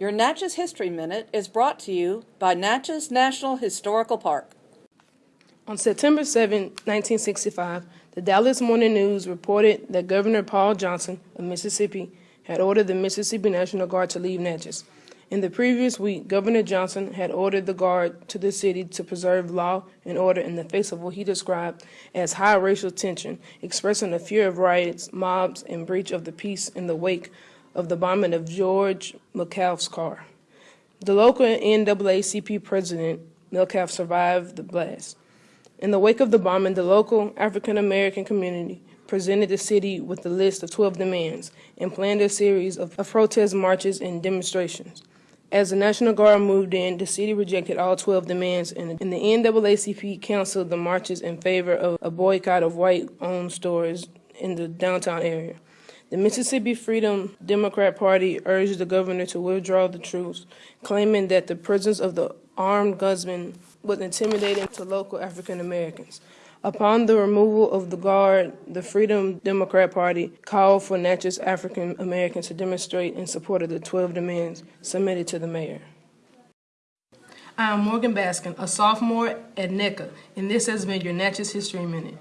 Your Natchez History Minute is brought to you by Natchez National Historical Park. On September 7, 1965, the Dallas Morning News reported that Governor Paul Johnson of Mississippi had ordered the Mississippi National Guard to leave Natchez. In the previous week, Governor Johnson had ordered the Guard to the city to preserve law and order in the face of what he described as high racial tension, expressing a fear of riots, mobs, and breach of the peace in the wake of the bombing of George Metcalfe's car. The local NAACP president, Metcalfe, survived the blast. In the wake of the bombing, the local African American community presented the city with a list of 12 demands and planned a series of, of protest marches and demonstrations. As the National Guard moved in, the city rejected all 12 demands, and, the NAACP canceled the marches in favor of a boycott of white owned stores in the downtown area. The Mississippi Freedom Democrat Party urged the governor to withdraw the troops, claiming that the presence of the armed gunmen was intimidating to local African Americans. Upon the removal of the guard, the Freedom Democrat Party called for Natchez African Americans to demonstrate in support of the 12 demands submitted to the mayor. I am Morgan Baskin, a sophomore at NECA, and this has been your Natchez History Minute.